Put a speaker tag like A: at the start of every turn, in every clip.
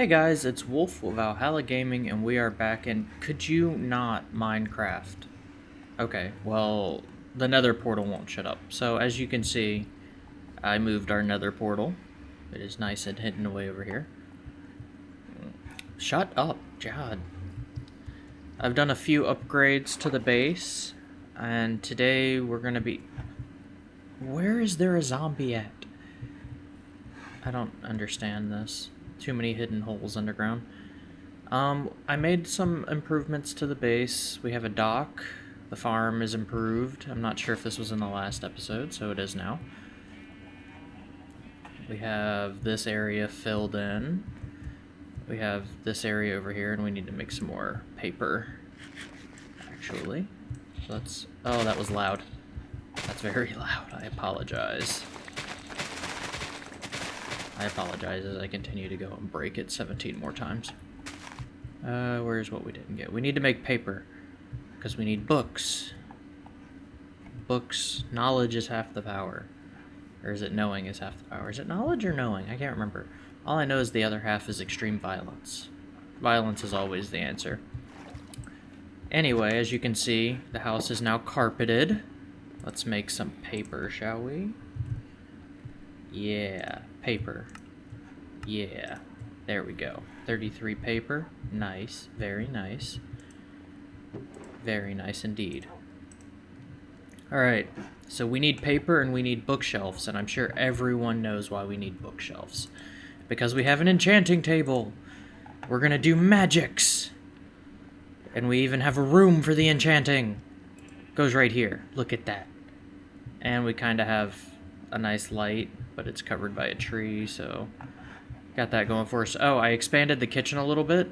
A: Hey guys, it's Wolf with Valhalla Gaming, and we are back in Could You Not Minecraft? Okay, well, the nether portal won't shut up. So, as you can see, I moved our nether portal. It is nice and hidden away over here. Shut up, Jad. I've done a few upgrades to the base, and today we're gonna be... Where is there a zombie at? I don't understand this. Too many hidden holes underground. Um, I made some improvements to the base. We have a dock. The farm is improved. I'm not sure if this was in the last episode, so it is now. We have this area filled in. We have this area over here, and we need to make some more paper, actually. So let's... Oh, that was loud. That's very loud. I apologize. I apologize as I continue to go and break it 17 more times. Uh, where's what we didn't get? We need to make paper. Because we need books. Books. Knowledge is half the power. Or is it knowing is half the power? Is it knowledge or knowing? I can't remember. All I know is the other half is extreme violence. Violence is always the answer. Anyway, as you can see, the house is now carpeted. Let's make some paper, shall we? Yeah, paper. Yeah, there we go. 33 paper. Nice, very nice. Very nice indeed. Alright, so we need paper and we need bookshelves, and I'm sure everyone knows why we need bookshelves. Because we have an enchanting table. We're gonna do magics. And we even have a room for the enchanting. Goes right here. Look at that. And we kind of have a nice light but it's covered by a tree, so got that going for us. Oh, I expanded the kitchen a little bit.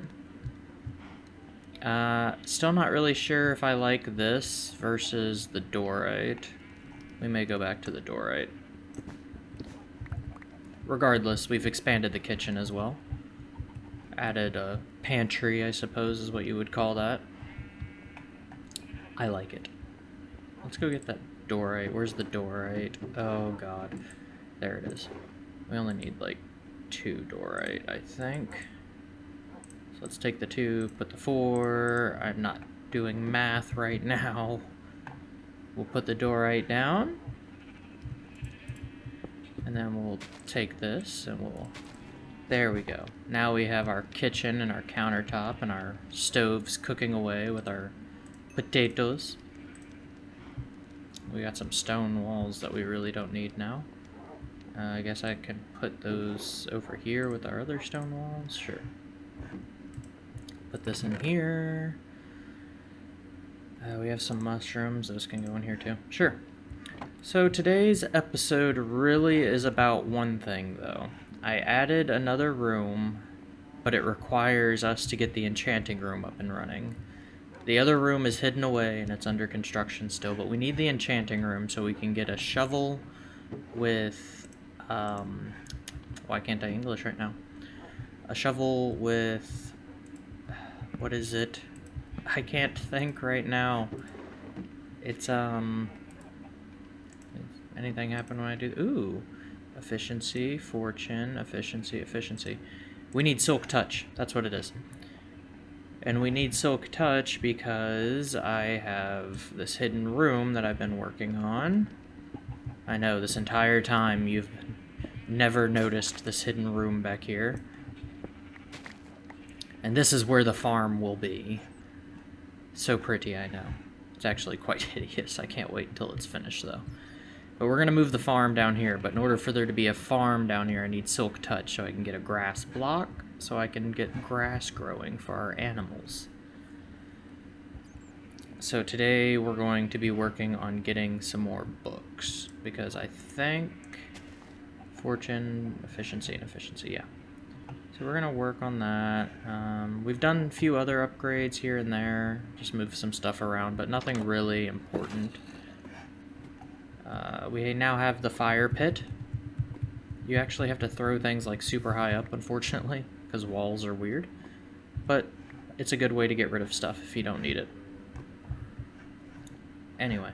A: Uh, still not really sure if I like this versus the diorite. We may go back to the diorite. Regardless, we've expanded the kitchen as well. Added a pantry, I suppose is what you would call that. I like it. Let's go get that diorite. Where's the diorite? Oh, God. There it is. We only need like two diorite, I think. So let's take the two, put the four. I'm not doing math right now. We'll put the diorite down. And then we'll take this and we'll... There we go. Now we have our kitchen and our countertop and our stoves cooking away with our potatoes. We got some stone walls that we really don't need now. Uh, I guess I can put those over here with our other stone walls. Sure. Put this in here. Uh, we have some mushrooms. Those can go in here too. Sure. So today's episode really is about one thing, though. I added another room, but it requires us to get the enchanting room up and running. The other room is hidden away and it's under construction still, but we need the enchanting room so we can get a shovel with um, why can't I English right now? A shovel with, what is it? I can't think right now. It's, um, anything happen when I do, ooh, efficiency, fortune, efficiency, efficiency. We need silk touch, that's what it is. And we need silk touch because I have this hidden room that I've been working on. I know, this entire time you've never noticed this hidden room back here. And this is where the farm will be. So pretty, I know. It's actually quite hideous. I can't wait until it's finished, though. But we're going to move the farm down here. But in order for there to be a farm down here, I need silk touch so I can get a grass block. So I can get grass growing for our animals. So today we're going to be working on getting some more books. Because I think Fortune, efficiency, and efficiency, yeah. So we're going to work on that. Um, we've done a few other upgrades here and there, just move some stuff around, but nothing really important. Uh, we now have the fire pit. You actually have to throw things like super high up, unfortunately, because walls are weird. But it's a good way to get rid of stuff if you don't need it. Anyway,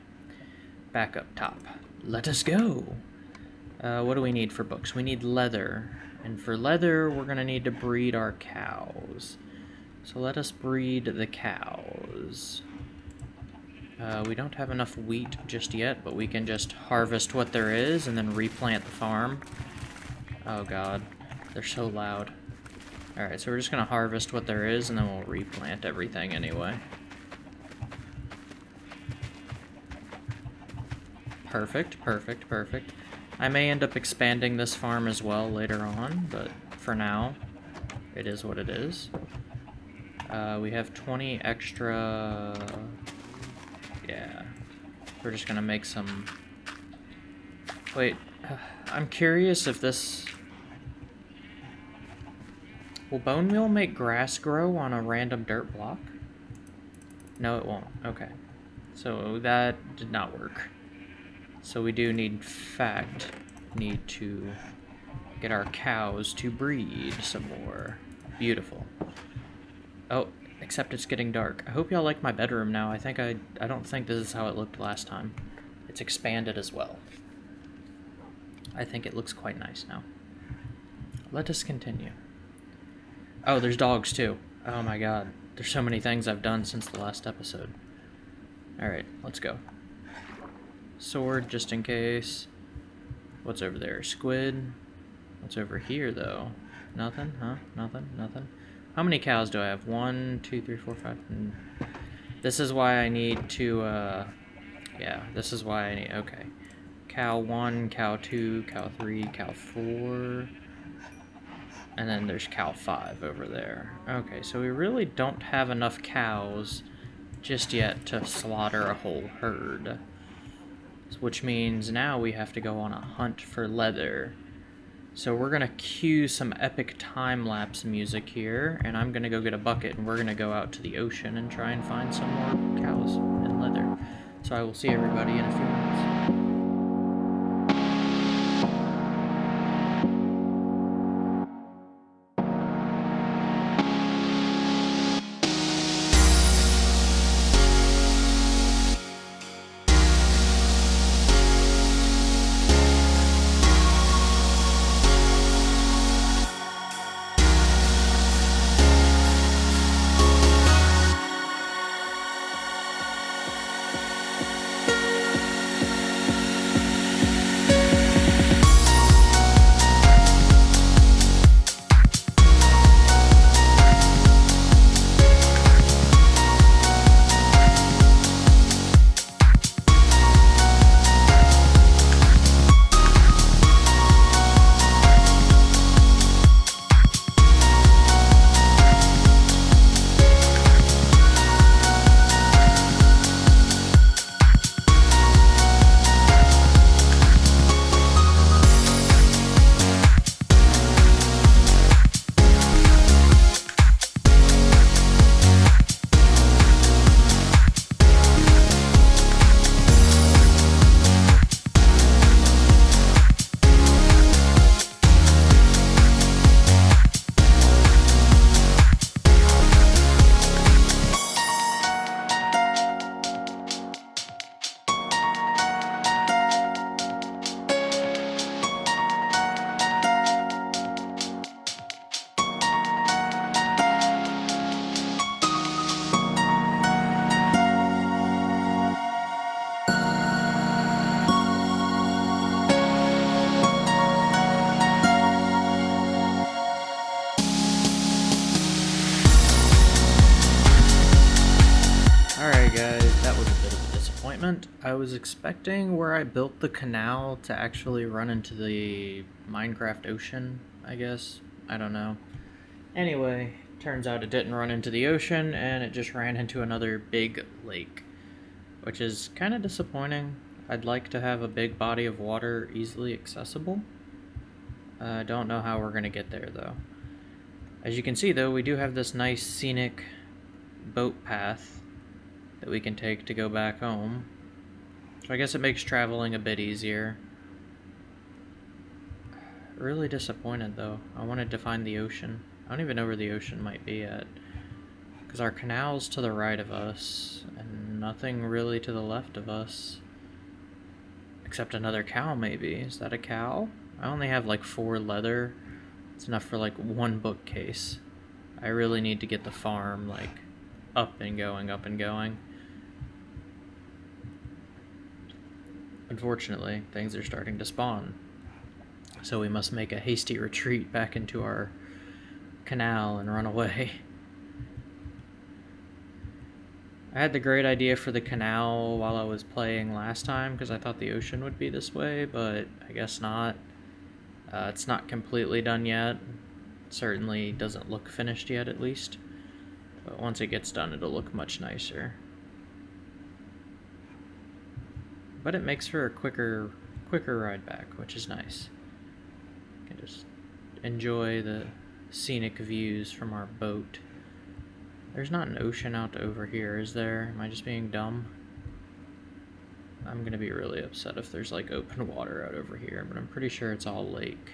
A: back up top. Let us go! Uh, what do we need for books? We need leather. And for leather, we're going to need to breed our cows. So let us breed the cows. Uh, we don't have enough wheat just yet, but we can just harvest what there is and then replant the farm. Oh god, they're so loud. Alright, so we're just gonna harvest what there is and then we'll replant everything anyway. Perfect, perfect, perfect. I may end up expanding this farm as well later on, but for now, it is what it is. Uh, we have 20 extra yeah. We're just gonna make some... Wait, I'm curious if this... Will bone meal make grass grow on a random dirt block? No, it won't. Okay. So that did not work. So we do need, fact, need to get our cows to breed some more. Beautiful. Oh, Except it's getting dark. I hope y'all like my bedroom now. I think I... I don't think this is how it looked last time. It's expanded as well. I think it looks quite nice now. Let us continue. Oh, there's dogs too. Oh my god. There's so many things I've done since the last episode. Alright, let's go. Sword, just in case. What's over there? Squid. What's over here, though? Nothing? Huh? Nothing? Nothing? How many cows do I have? One, two, three, four, five. Hmm. This is why I need to, uh, yeah, this is why I need, okay. Cow 1, cow 2, cow 3, cow 4. And then there's cow 5 over there. Okay, so we really don't have enough cows just yet to slaughter a whole herd. Which means now we have to go on a hunt for leather. So we're gonna cue some epic time-lapse music here, and I'm gonna go get a bucket, and we're gonna go out to the ocean and try and find some more cows and leather. So I will see everybody in a few minutes. I was expecting where I built the canal to actually run into the Minecraft ocean, I guess. I don't know. Anyway, turns out it didn't run into the ocean, and it just ran into another big lake. Which is kind of disappointing. I'd like to have a big body of water easily accessible. I uh, don't know how we're going to get there, though. As you can see, though, we do have this nice scenic boat path that we can take to go back home. So I guess it makes traveling a bit easier. Really disappointed though. I wanted to find the ocean. I don't even know where the ocean might be at. Because our canal's to the right of us, and nothing really to the left of us. Except another cow, maybe. Is that a cow? I only have like four leather It's enough for like one bookcase. I really need to get the farm like up and going, up and going. Unfortunately, things are starting to spawn. So we must make a hasty retreat back into our canal and run away. I had the great idea for the canal while I was playing last time because I thought the ocean would be this way, but I guess not. Uh, it's not completely done yet. Certainly doesn't look finished yet, at least. But once it gets done, it'll look much nicer. But it makes for a quicker, quicker ride back, which is nice. You can just enjoy the scenic views from our boat. There's not an ocean out over here, is there? Am I just being dumb? I'm gonna be really upset if there's like open water out over here, but I'm pretty sure it's all lake.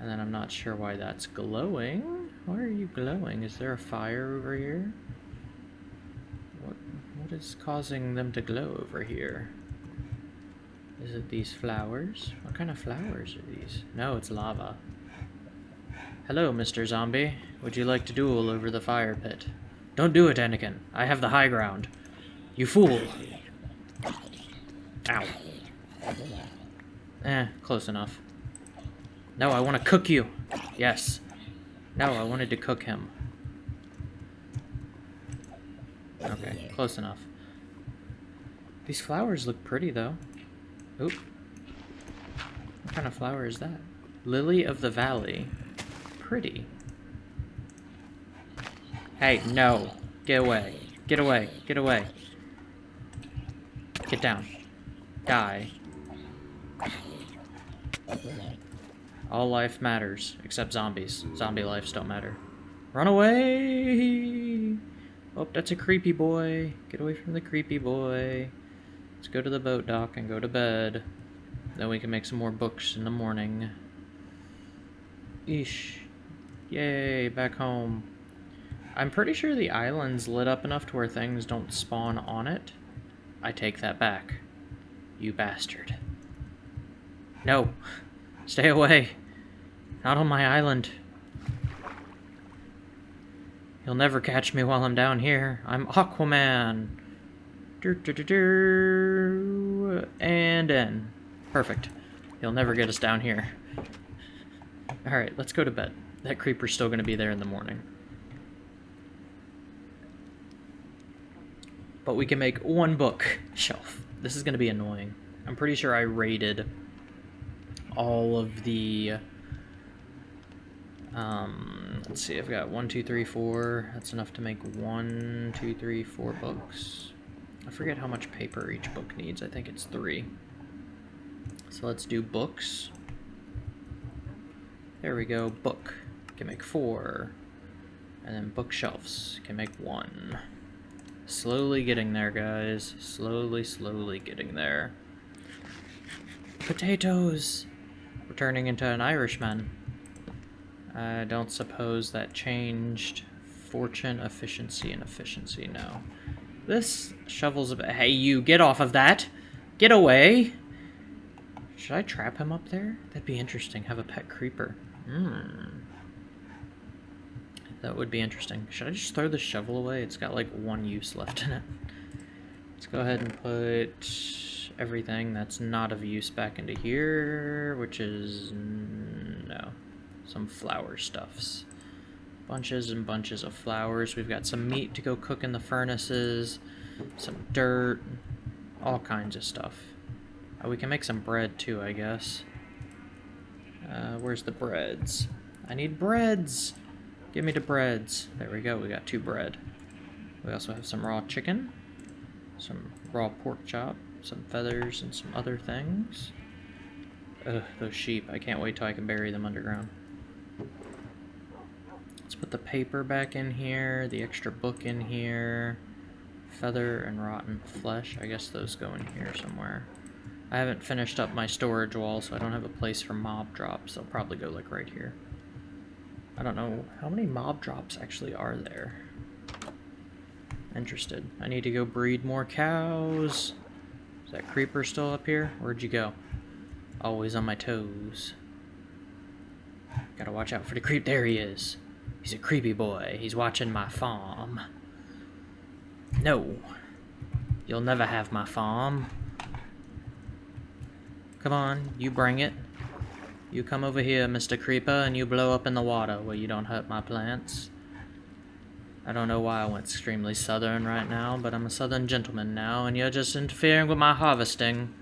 A: And then I'm not sure why that's glowing. Why are you glowing? Is there a fire over here? What is causing them to glow over here? Is it these flowers? What kind of flowers are these? No, it's lava. Hello, Mr. Zombie. Would you like to duel over the fire pit? Don't do it, Anakin. I have the high ground. You fool. Ow. Eh, close enough. No, I want to cook you. Yes. No, I wanted to cook him. Okay, close enough. These flowers look pretty, though. Oop. What kind of flower is that? Lily of the Valley. Pretty. Hey, no. Get away. Get away. Get away. Get down. Die. All life matters, except zombies. Zombie lives don't matter. Run away! Oh, that's a creepy boy. Get away from the creepy boy. Let's go to the boat dock and go to bed. Then we can make some more books in the morning. Eesh. Yay, back home. I'm pretty sure the island's lit up enough to where things don't spawn on it. I take that back. You bastard. No. Stay away. Not on my island. You'll never catch me while I'm down here. I'm Aquaman. And in. Perfect. You'll never get us down here. Alright, let's go to bed. That creeper's still going to be there in the morning. But we can make one book shelf. This is going to be annoying. I'm pretty sure I rated all of the um, let's see, I've got one, two, three, four. That's enough to make one, two, three, four books. I forget how much paper each book needs. I think it's three. So let's do books. There we go, book. Can make four. And then bookshelves can make one. Slowly getting there, guys. Slowly, slowly getting there. Potatoes! We're turning into an Irishman. I don't suppose that changed fortune, efficiency, and efficiency, no. This shovel's a bit... Hey, you, get off of that! Get away! Should I trap him up there? That'd be interesting. Have a pet creeper. Hmm. That would be interesting. Should I just throw the shovel away? It's got like one use left in it. Let's go ahead and put everything that's not of use back into here, which is... no some flower stuffs. Bunches and bunches of flowers. We've got some meat to go cook in the furnaces, some dirt, all kinds of stuff. Oh, we can make some bread too, I guess. Uh, where's the breads? I need breads! Give me the breads. There we go, we got two bread. We also have some raw chicken, some raw pork chop, some feathers, and some other things. Ugh, those sheep. I can't wait till I can bury them underground. Let's put the paper back in here, the extra book in here, feather and rotten flesh. I guess those go in here somewhere. I haven't finished up my storage wall, so I don't have a place for mob drops. They'll probably go like right here. I don't know, how many mob drops actually are there? Interested. I need to go breed more cows. Is that creeper still up here? Where'd you go? Always on my toes. Gotta watch out for the creep. There he is. He's a creepy boy. He's watching my farm. No. You'll never have my farm. Come on, you bring it. You come over here, Mr. Creeper, and you blow up in the water where you don't hurt my plants. I don't know why I went extremely southern right now, but I'm a southern gentleman now, and you're just interfering with my harvesting.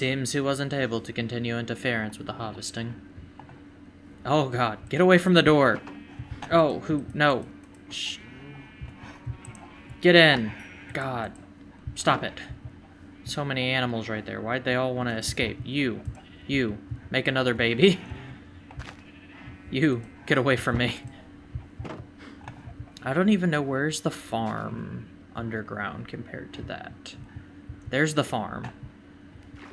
A: Seems he wasn't able to continue interference with the harvesting. Oh god, get away from the door! Oh, who? No. Shh. Get in! God. Stop it. So many animals right there. Why'd they all want to escape? You. You. Make another baby. You. Get away from me. I don't even know where's the farm underground compared to that. There's the farm.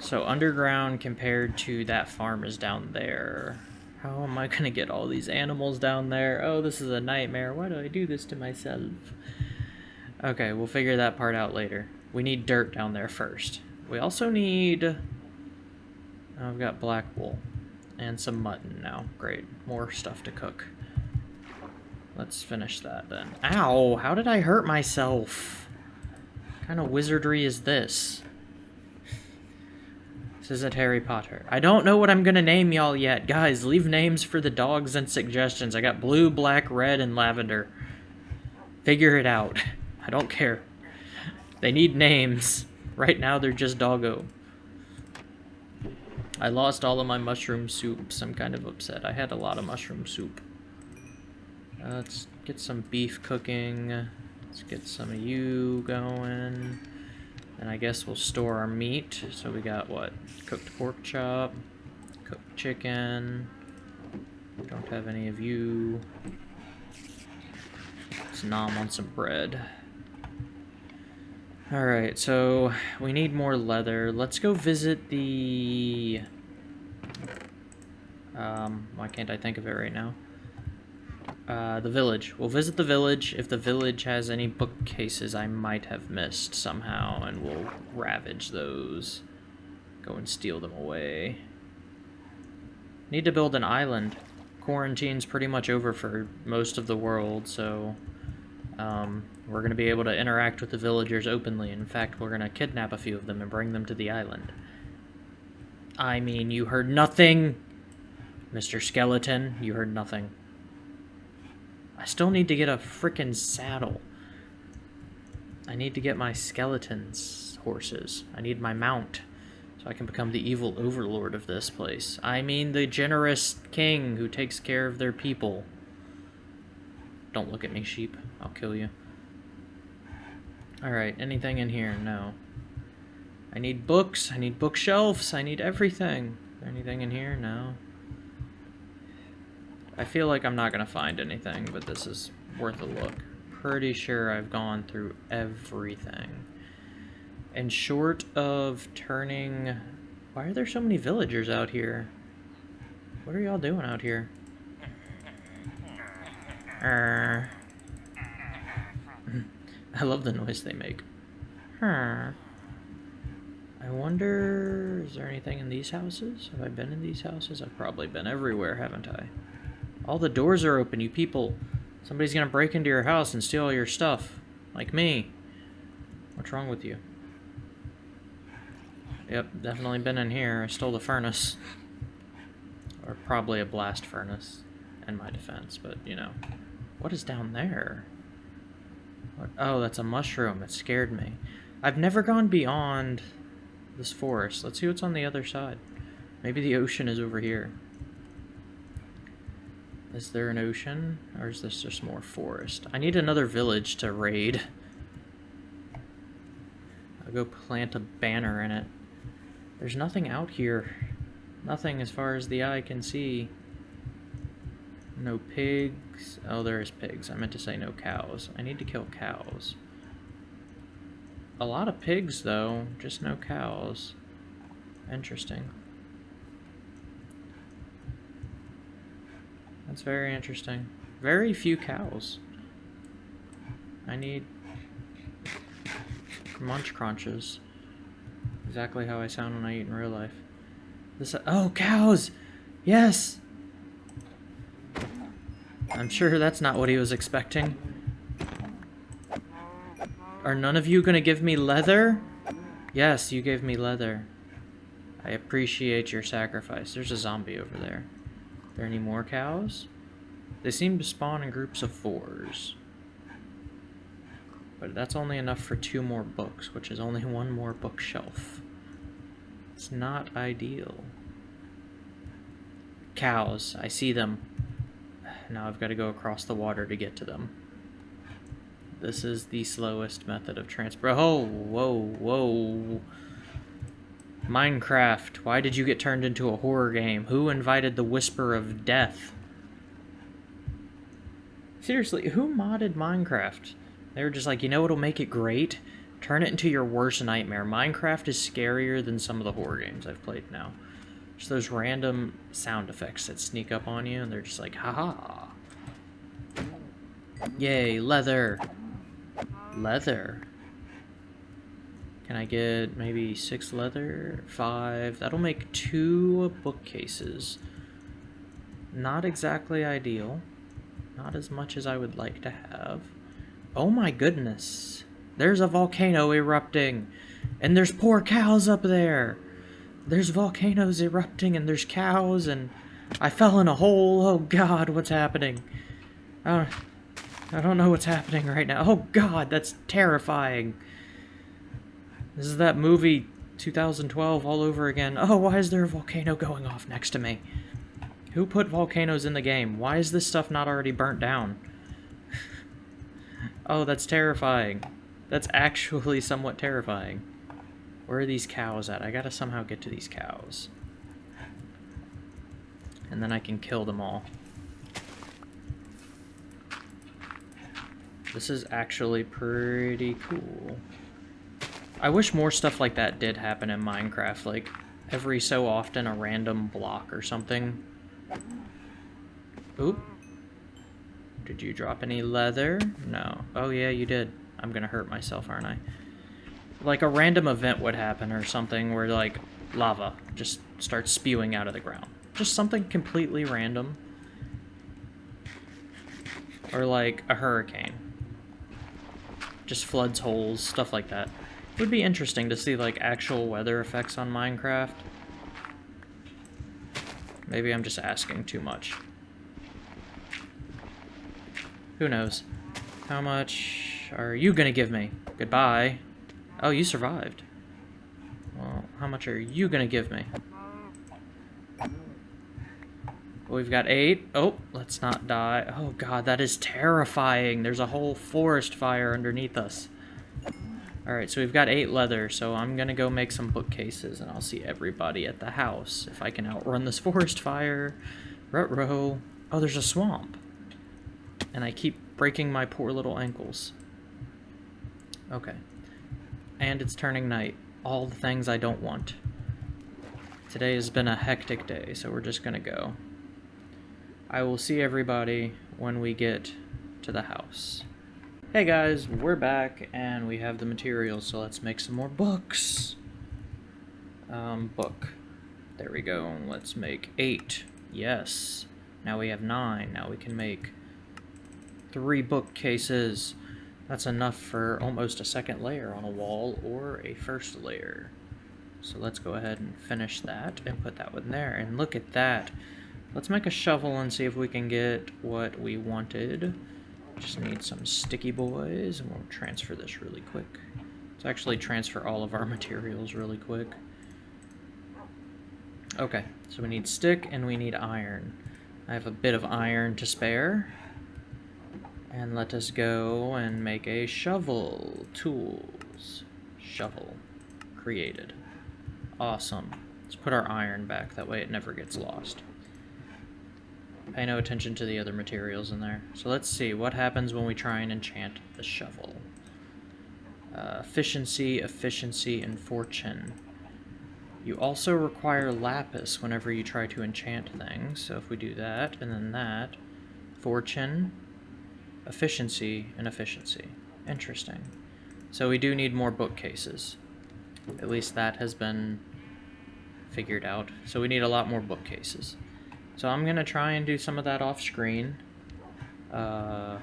A: So underground compared to that farm is down there. How am I gonna get all these animals down there? Oh, this is a nightmare. Why do I do this to myself? Okay, we'll figure that part out later. We need dirt down there first. We also need... I've got black wool. And some mutton now. Great. More stuff to cook. Let's finish that then. Ow! How did I hurt myself? What kind of wizardry is this? This isn't Harry Potter. I don't know what I'm gonna name y'all yet. Guys, leave names for the dogs and suggestions. I got blue, black, red, and lavender. Figure it out. I don't care. They need names. Right now, they're just doggo. I lost all of my mushroom soups. I'm kind of upset. I had a lot of mushroom soup. Uh, let's get some beef cooking. Let's get some of you going. And I guess we'll store our meat. So we got what? Cooked pork chop, cooked chicken. Don't have any of you. Let's nom on some bread. Alright, so we need more leather. Let's go visit the... Um, why can't I think of it right now? Uh, the village. We'll visit the village. If the village has any bookcases I might have missed somehow, and we'll ravage those. Go and steal them away. Need to build an island. Quarantine's pretty much over for most of the world, so... Um, we're going to be able to interact with the villagers openly. In fact, we're going to kidnap a few of them and bring them to the island. I mean, you heard nothing, Mr. Skeleton. You heard nothing. I still need to get a frickin' saddle. I need to get my skeleton's horses. I need my mount so I can become the evil overlord of this place. I mean the generous king who takes care of their people. Don't look at me, sheep. I'll kill you. Alright, anything in here? No. I need books, I need bookshelves, I need everything. Anything in here? No. I feel like I'm not going to find anything, but this is worth a look. Pretty sure I've gone through everything. And short of turning... Why are there so many villagers out here? What are y'all doing out here? Err. I love the noise they make. I wonder, is there anything in these houses? Have I been in these houses? I've probably been everywhere, haven't I? All the doors are open, you people. Somebody's gonna break into your house and steal all your stuff. Like me. What's wrong with you? Yep, definitely been in here. I stole the furnace. Or probably a blast furnace, in my defense, but, you know. What is down there? What? Oh, that's a mushroom. It scared me. I've never gone beyond this forest. Let's see what's on the other side. Maybe the ocean is over here. Is there an ocean? Or is this just more forest? I need another village to raid. I'll go plant a banner in it. There's nothing out here. Nothing as far as the eye can see. No pigs. Oh, there is pigs. I meant to say no cows. I need to kill cows. A lot of pigs, though. Just no cows. Interesting. That's very interesting. Very few cows. I need munch crunches. Exactly how I sound when I eat in real life. This, oh, cows! Yes! I'm sure that's not what he was expecting. Are none of you gonna give me leather? Yes, you gave me leather. I appreciate your sacrifice. There's a zombie over there. Are there any more cows? They seem to spawn in groups of fours. But that's only enough for two more books, which is only one more bookshelf. It's not ideal. Cows. I see them. Now I've got to go across the water to get to them. This is the slowest method of transport. Oh, whoa, whoa. Minecraft, why did you get turned into a horror game? Who invited the whisper of death? Seriously, who modded Minecraft? They were just like, you know what'll make it great? Turn it into your worst nightmare. Minecraft is scarier than some of the horror games I've played now. Just those random sound effects that sneak up on you, and they're just like, haha. Yay, leather. Leather. Can I get maybe six leather? Five. That'll make two bookcases. Not exactly ideal. Not as much as I would like to have. Oh my goodness. There's a volcano erupting. And there's poor cows up there. There's volcanoes erupting and there's cows and I fell in a hole. Oh god, what's happening? I don't, I don't know what's happening right now. Oh god, that's terrifying. This is that movie 2012 all over again. Oh, why is there a volcano going off next to me? Who put volcanoes in the game? Why is this stuff not already burnt down? oh, that's terrifying. That's actually somewhat terrifying. Where are these cows at? I gotta somehow get to these cows. And then I can kill them all. This is actually pretty cool. I wish more stuff like that did happen in Minecraft, like every so often a random block or something. Oop. Did you drop any leather? No. Oh yeah, you did. I'm gonna hurt myself, aren't I? like a random event would happen or something where like lava just starts spewing out of the ground. Just something completely random. Or like a hurricane. Just floods holes, stuff like that. Would be interesting to see like actual weather effects on Minecraft. Maybe I'm just asking too much. Who knows? How much are you gonna give me? Goodbye. Oh, you survived. Well, how much are you gonna give me? We've got eight. Oh, let's not die. Oh god, that is terrifying. There's a whole forest fire underneath us. Alright, so we've got eight leather, so I'm gonna go make some bookcases, and I'll see everybody at the house if I can outrun this forest fire. Rut-row. Oh, there's a swamp. And I keep breaking my poor little ankles. Okay and it's turning night. All the things I don't want. Today has been a hectic day, so we're just gonna go. I will see everybody when we get to the house. Hey guys, we're back, and we have the materials, so let's make some more books. Um, book. There we go. Let's make eight. Yes. Now we have nine. Now we can make three bookcases. That's enough for almost a second layer on a wall or a first layer. So let's go ahead and finish that and put that one there. And look at that. Let's make a shovel and see if we can get what we wanted. Just need some sticky boys and we'll transfer this really quick. Let's actually transfer all of our materials really quick. Okay, so we need stick and we need iron. I have a bit of iron to spare. And let us go and make a shovel. Tools. Shovel. Created. Awesome. Let's put our iron back, that way it never gets lost. Pay no attention to the other materials in there. So let's see, what happens when we try and enchant the shovel? Uh, efficiency, efficiency, and fortune. You also require lapis whenever you try to enchant things, so if we do that, and then that, fortune, Efficiency and efficiency. Interesting. So we do need more bookcases. At least that has been figured out. So we need a lot more bookcases. So I'm gonna try and do some of that off screen. Uh,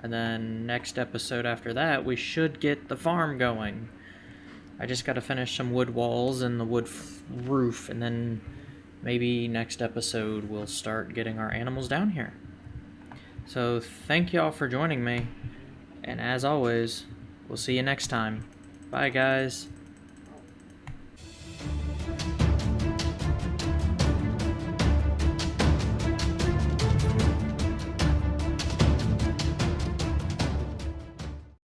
A: and then next episode after that, we should get the farm going. I just got to finish some wood walls and the wood roof, and then maybe next episode we'll start getting our animals down here. So thank y'all for joining me, and as always, we'll see you next time. Bye, guys.